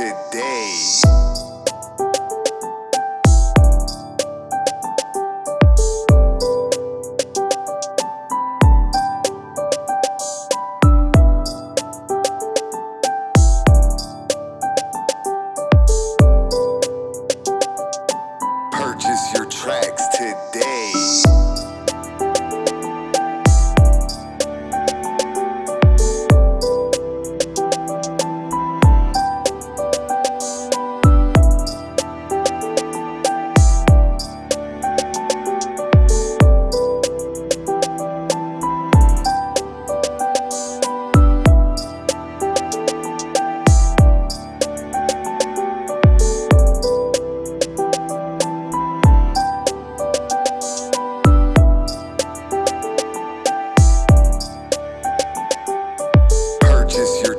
today. is your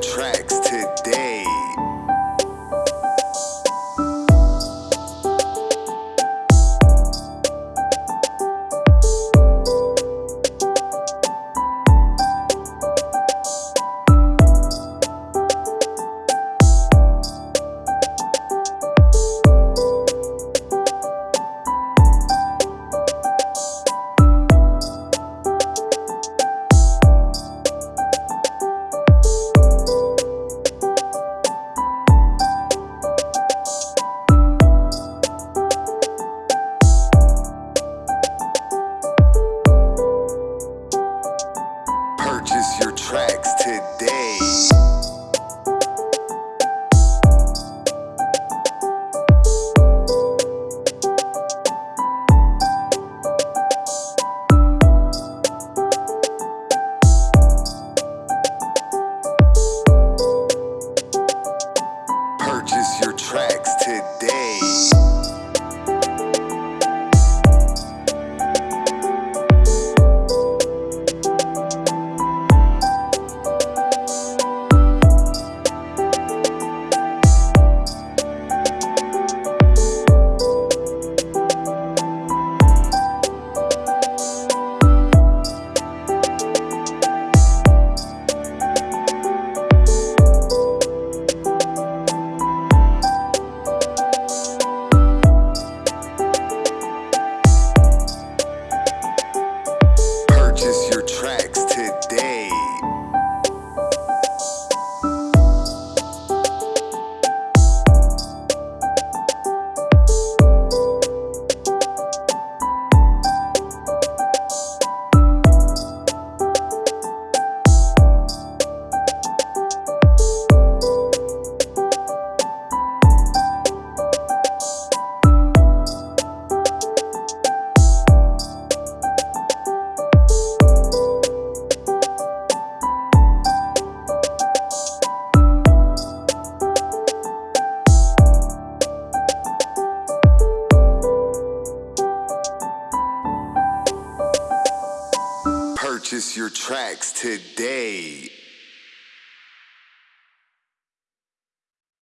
Purchase your tracks today